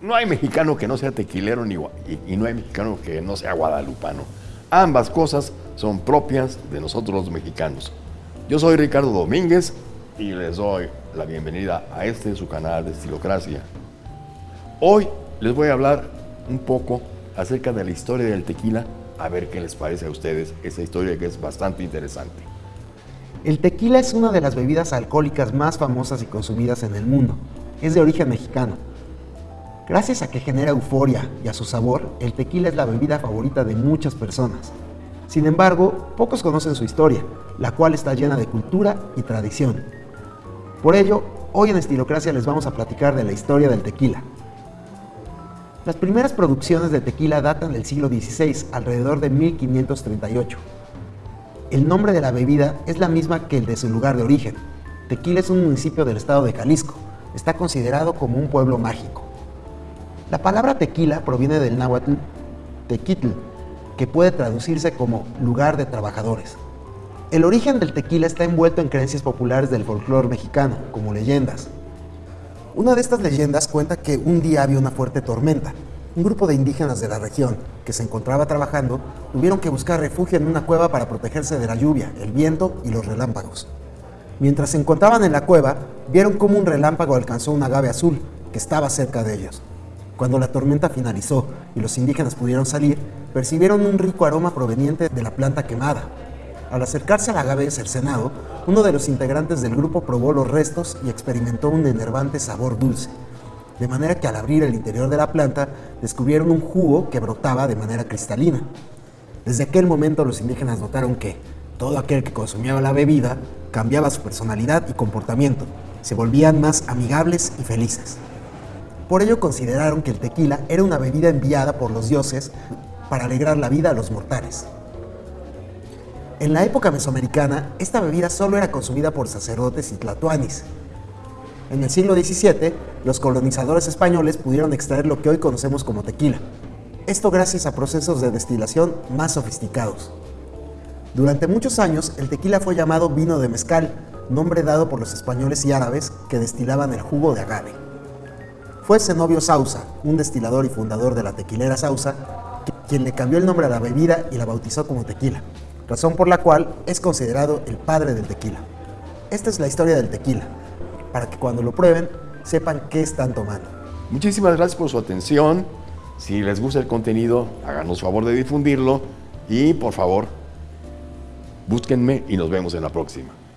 No hay mexicano que no sea tequilero ni, y, no hay mexicano que no sea guadalupano. Ambas cosas son propias de nosotros los mexicanos. Yo soy Ricardo Domínguez y les doy la bienvenida a este su canal de Estilocracia. Hoy les voy a hablar un poco acerca de la historia del tequila, a ver qué les parece a ustedes esa historia que es bastante interesante. El tequila es una de las bebidas alcohólicas más famosas y consumidas en el mundo. Es de origen mexicano. Gracias a que genera euforia y a su sabor, el tequila es la bebida favorita de muchas personas. Sin embargo, pocos conocen su historia, la cual está llena de cultura y tradición. Por ello, hoy en Estilocracia les vamos a platicar de la historia del tequila. Las primeras producciones de tequila datan del siglo XVI, alrededor de 1538. El nombre de la bebida es la misma que el de su lugar de origen. Tequila es un municipio del estado de Jalisco. Está considerado como un pueblo mágico. La palabra tequila proviene del náhuatl tequitl, que puede traducirse como lugar de trabajadores. El origen del tequila está envuelto en creencias populares del folclore mexicano, como leyendas. Una de estas leyendas cuenta que un día había una fuerte tormenta, un grupo de indígenas de la región que se encontraba trabajando tuvieron que buscar refugio en una cueva para protegerse de la lluvia, el viento y los relámpagos. Mientras se encontraban en la cueva, vieron cómo un relámpago alcanzó un agave azul que estaba cerca de ellos. Cuando la tormenta finalizó y los indígenas pudieron salir, percibieron un rico aroma proveniente de la planta quemada. Al acercarse al agave cercenado, uno de los integrantes del grupo probó los restos y experimentó un enervante sabor dulce de manera que al abrir el interior de la planta descubrieron un jugo que brotaba de manera cristalina. Desde aquel momento los indígenas notaron que todo aquel que consumía la bebida cambiaba su personalidad y comportamiento, se volvían más amigables y felices. Por ello consideraron que el tequila era una bebida enviada por los dioses para alegrar la vida a los mortales. En la época mesoamericana, esta bebida solo era consumida por sacerdotes y tlatoanis, en el siglo XVII, los colonizadores españoles pudieron extraer lo que hoy conocemos como tequila. Esto gracias a procesos de destilación más sofisticados. Durante muchos años, el tequila fue llamado vino de mezcal, nombre dado por los españoles y árabes que destilaban el jugo de agave. Fue Zenobio Sausa, un destilador y fundador de la tequilera Sausa, quien le cambió el nombre a la bebida y la bautizó como tequila, razón por la cual es considerado el padre del tequila. Esta es la historia del tequila, para que cuando lo prueben sepan qué están tomando. Muchísimas gracias por su atención. Si les gusta el contenido, háganos favor de difundirlo y por favor, búsquenme y nos vemos en la próxima.